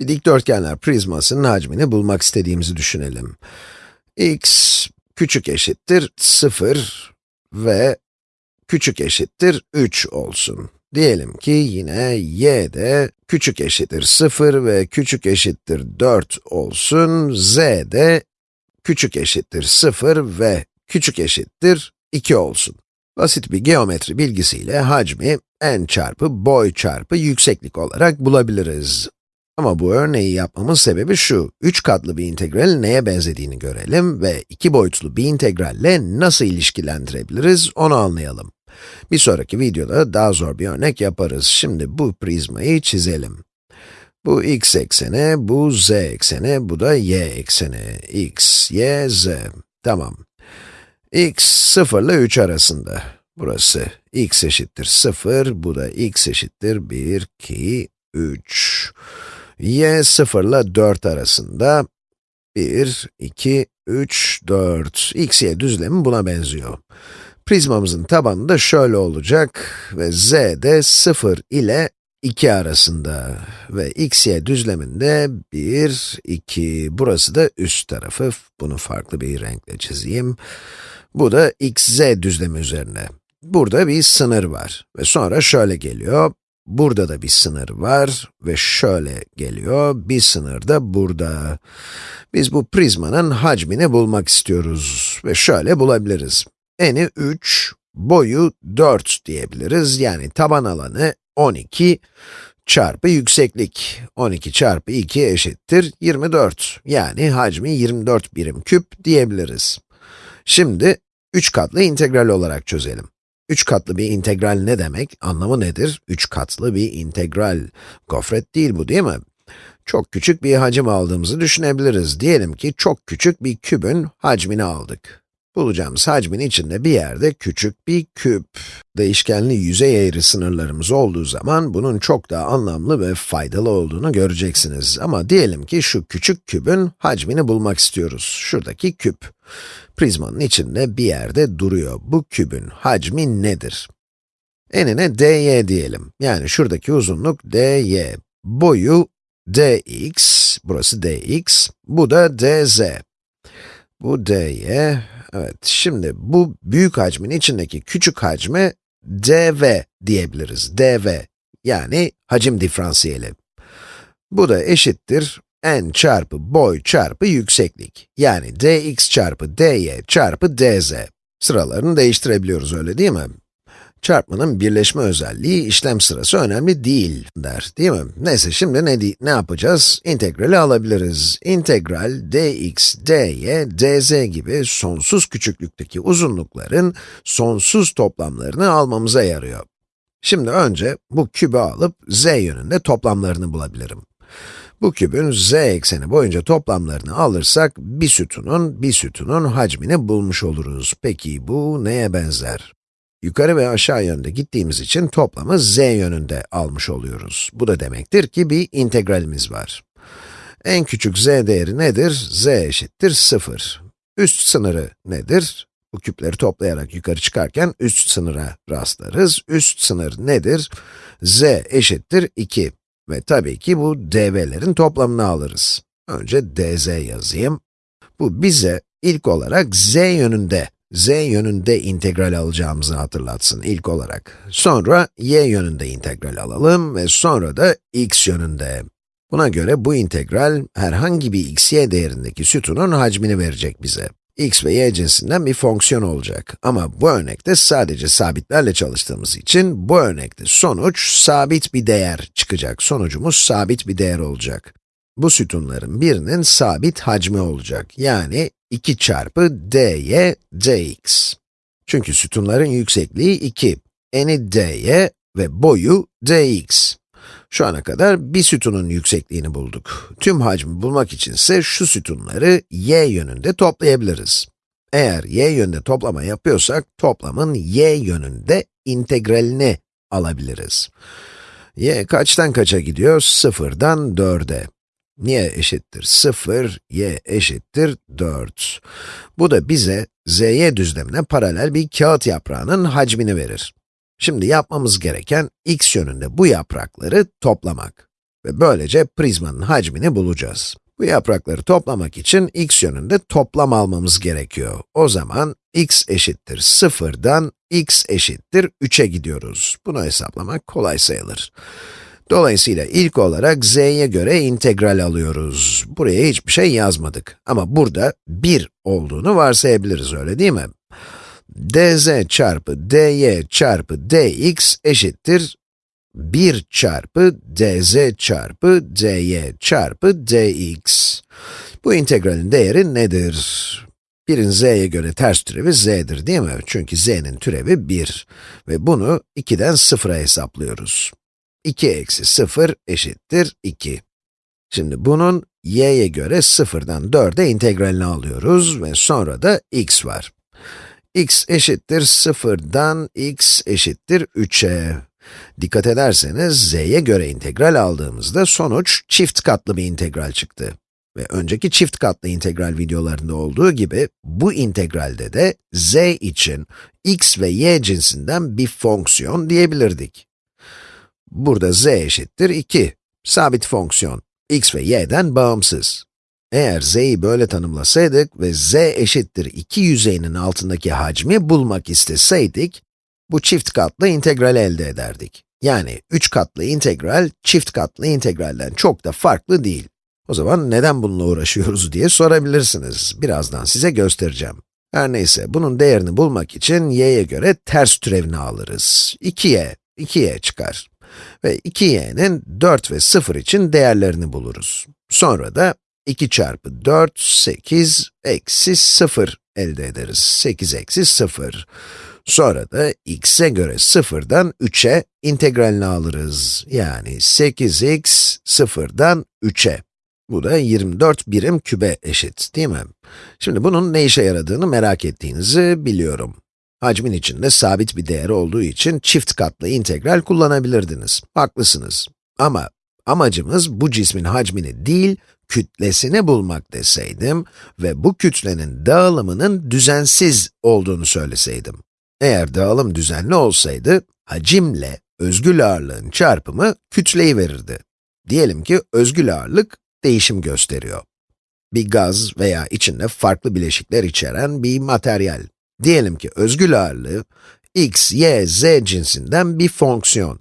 Bir dikdörtgenler prizmasının hacmini bulmak istediğimizi düşünelim. x küçük eşittir 0 ve küçük eşittir 3 olsun. Diyelim ki yine y de küçük eşittir 0 ve küçük eşittir 4 olsun. z de küçük eşittir 0 ve küçük eşittir 2 olsun. Basit bir geometri bilgisiyle hacmi n çarpı boy çarpı yükseklik olarak bulabiliriz. Ama bu örneği yapmamın sebebi şu, 3 katlı bir integralin neye benzediğini görelim ve 2 boyutlu bir integralle nasıl ilişkilendirebiliriz onu anlayalım. Bir sonraki videoda daha zor bir örnek yaparız. Şimdi bu prizmayı çizelim. Bu x ekseni, bu z ekseni, bu da y ekseni. x, y, z. Tamam. x 0 ile 3 arasında. Burası x eşittir 0, bu da x eşittir 1, 2, 3. y 0 ile 4 arasında. 1, 2, 3, 4. x, y düzlemi buna benziyor. Prizmamızın tabanı da şöyle olacak ve z de 0 ile 2 arasında ve x, y düzleminde 1, 2, burası da üst tarafı, bunu farklı bir renkle çizeyim. Bu da x, z düzlemi üzerine. Burada bir sınır var ve sonra şöyle geliyor, burada da bir sınır var ve şöyle geliyor, bir sınır da burada. Biz bu prizmanın hacmini bulmak istiyoruz ve şöyle bulabiliriz. Eni 3, boyu 4 diyebiliriz. Yani taban alanı 12 çarpı yükseklik. 12 çarpı 2 eşittir 24. Yani hacmi 24 birim küp diyebiliriz. Şimdi 3 katlı integral olarak çözelim. 3 katlı bir integral ne demek? Anlamı nedir? 3 katlı bir integral. Gofret değil bu değil mi? Çok küçük bir hacim aldığımızı düşünebiliriz. Diyelim ki çok küçük bir kübün hacmini aldık. Bulacağımız hacmin içinde bir yerde küçük bir küp. Değişkenli yüzey eğri sınırlarımız olduğu zaman bunun çok daha anlamlı ve faydalı olduğunu göreceksiniz. Ama diyelim ki şu küçük kübün hacmini bulmak istiyoruz. Şuradaki küp. Prizmanın içinde bir yerde duruyor. Bu kübün hacmi nedir? Enine dy diyelim. Yani şuradaki uzunluk dy. Boyu dx, burası dx, bu da dz. Bu dy, Evet, şimdi bu büyük hacmin içindeki küçük hacme dv diyebiliriz. dv, yani hacim diferansiyeli. Bu da eşittir n çarpı boy çarpı yükseklik. Yani dx çarpı dy çarpı dz. Sıralarını değiştirebiliyoruz öyle değil mi? Çarpmanın birleşme özelliği işlem sırası önemli değil der, değil mi? Neyse şimdi ne, ne yapacağız? İntegrali alabiliriz. İntegral dx, dy, dz gibi sonsuz küçüklükteki uzunlukların sonsuz toplamlarını almamıza yarıyor. Şimdi önce bu kübü alıp z yönünde toplamlarını bulabilirim. Bu kübün z ekseni boyunca toplamlarını alırsak bir sütunun, bir sütunun hacmini bulmuş oluruz. Peki bu neye benzer? Yukarı ve aşağı yönde gittiğimiz için toplamı z yönünde almış oluyoruz. Bu da demektir ki bir integralimiz var. En küçük z değeri nedir? z eşittir 0. Üst sınırı nedir? Bu küpleri toplayarak yukarı çıkarken üst sınıra rastlarız. Üst sınır nedir? z eşittir 2. Ve tabii ki bu dv'lerin toplamını alırız. Önce dz yazayım. Bu bize ilk olarak z yönünde z yönünde integral alacağımızı hatırlatsın ilk olarak. Sonra y yönünde integral alalım ve sonra da x yönünde. Buna göre bu integral herhangi bir x, y değerindeki sütunun hacmini verecek bize. X ve y cinsinden bir fonksiyon olacak. Ama bu örnekte sadece sabitlerle çalıştığımız için bu örnekte sonuç sabit bir değer çıkacak. Sonucumuz sabit bir değer olacak. Bu sütunların birinin sabit hacmi olacak. Yani 2 çarpı dy dx. Çünkü sütunların yüksekliği 2. Eni dy ve boyu dx. Şu ana kadar bir sütunun yüksekliğini bulduk. Tüm hacmi bulmak için ise şu sütunları y yönünde toplayabiliriz. Eğer y yönünde toplama yapıyorsak, toplamın y yönünde integralini alabiliriz. y kaçtan kaça gidiyor? Sıfırdan 4'e y eşittir 0, y eşittir 4. Bu da bize zy düzlemine paralel bir kağıt yaprağının hacmini verir. Şimdi yapmamız gereken x yönünde bu yaprakları toplamak. Ve böylece prizmanın hacmini bulacağız. Bu yaprakları toplamak için x yönünde toplam almamız gerekiyor. O zaman x eşittir 0'dan x eşittir 3'e gidiyoruz. Bunu hesaplamak kolay sayılır. Dolayısıyla ilk olarak z'ye göre integral alıyoruz. Buraya hiçbir şey yazmadık. Ama burada 1 olduğunu varsayabiliriz, öyle değil mi? Dz çarpı dy çarpı dx eşittir 1 çarpı dz çarpı dy çarpı dx. Bu integralin değeri nedir? 1'in z'ye göre ters türevi z'dir değil mi? Çünkü z'nin türevi 1. Ve bunu 2'den 0'a hesaplıyoruz. 2 eksi 0 eşittir 2. Şimdi bunun y'ye göre 0'dan 4'e integralini alıyoruz ve sonra da x var. X eşittir 0'dan x eşittir 3'e. Dikkat ederseniz z'ye göre integral aldığımızda sonuç çift katlı bir integral çıktı. Ve önceki çift katlı integral videolarında olduğu gibi, bu integralde de z için x ve y cinsinden bir fonksiyon diyebilirdik. Burada z eşittir 2, sabit fonksiyon, x ve y'den bağımsız. Eğer z'yi böyle tanımlasaydık ve z eşittir 2 yüzeyinin altındaki hacmi bulmak isteseydik, bu çift katlı integral elde ederdik. Yani 3 katlı integral, çift katlı integralden çok da farklı değil. O zaman neden bununla uğraşıyoruz diye sorabilirsiniz. Birazdan size göstereceğim. Her neyse, bunun değerini bulmak için y'ye göre ters türevini alırız. 2y, 2y çıkar. Ve 2y'nin 4 ve 0 için değerlerini buluruz. Sonra da 2 çarpı 4, 8, eksi 0 elde ederiz. 8 eksi 0. Sonra da x'e göre 0'dan 3'e integralini alırız. Yani 8x 0'dan 3'e. Bu da 24 birim kübe eşit, değil mi? Şimdi bunun ne işe yaradığını merak ettiğinizi biliyorum. Hacmin içinde sabit bir değer olduğu için çift katlı integral kullanabilirdiniz. Haklısınız. Ama amacımız bu cismin hacmini değil, kütlesini bulmak deseydim ve bu kütlenin dağılımının düzensiz olduğunu söyleseydim. Eğer dağılım düzenli olsaydı, hacimle özgül ağırlığın çarpımı kütleyi verirdi. Diyelim ki özgül ağırlık değişim gösteriyor. Bir gaz veya içinde farklı bileşikler içeren bir materyal. Diyelim ki özgül ağırlığı, x, y, z cinsinden bir fonksiyon.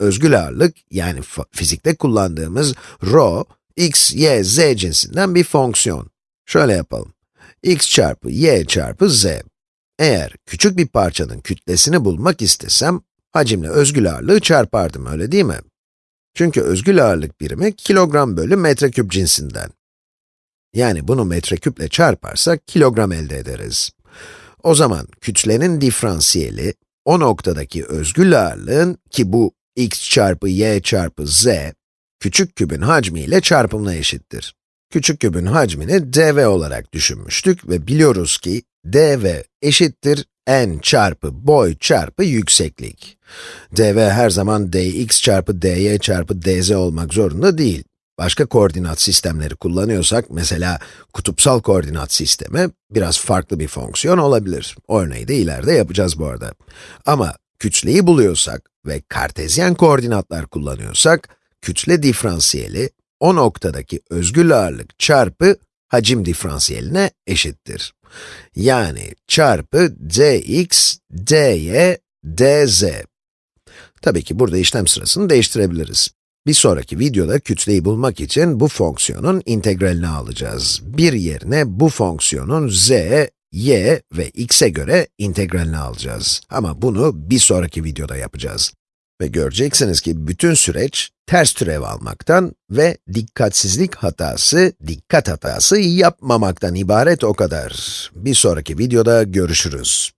Özgül ağırlık, yani fizikte kullandığımız rho, x, y, z cinsinden bir fonksiyon. Şöyle yapalım. x çarpı y çarpı z. Eğer küçük bir parçanın kütlesini bulmak istesem, hacimle özgül ağırlığı çarpardım, öyle değil mi? Çünkü özgül ağırlık birimi kilogram bölü metreküp cinsinden. Yani bunu metreküple çarparsak kilogram elde ederiz. O zaman kütlenin diferansiyeli, o noktadaki özgül ağırlığın, ki bu x çarpı y çarpı z, küçük kübün hacmiyle çarpımına eşittir. Küçük kübün hacmini dv olarak düşünmüştük ve biliyoruz ki dv eşittir n çarpı boy çarpı yükseklik. dv her zaman dx çarpı dy çarpı dz olmak zorunda değil. Başka koordinat sistemleri kullanıyorsak, mesela kutupsal koordinat sistemi, biraz farklı bir fonksiyon olabilir. Örneği de ileride yapacağız bu arada. Ama kütleyi buluyorsak ve kartezyen koordinatlar kullanıyorsak, kütle diferansiyeli, o noktadaki özgül ağırlık çarpı hacim diferansiyeline eşittir. Yani çarpı dx, dy, dz. Tabii ki burada işlem sırasını değiştirebiliriz. Bir sonraki videoda kütleyi bulmak için bu fonksiyonun integralini alacağız. Bir yerine bu fonksiyonun z, y ve x'e göre integralini alacağız. Ama bunu bir sonraki videoda yapacağız. Ve göreceksiniz ki bütün süreç ters türev almaktan ve dikkatsizlik hatası, dikkat hatası yapmamaktan ibaret o kadar. Bir sonraki videoda görüşürüz.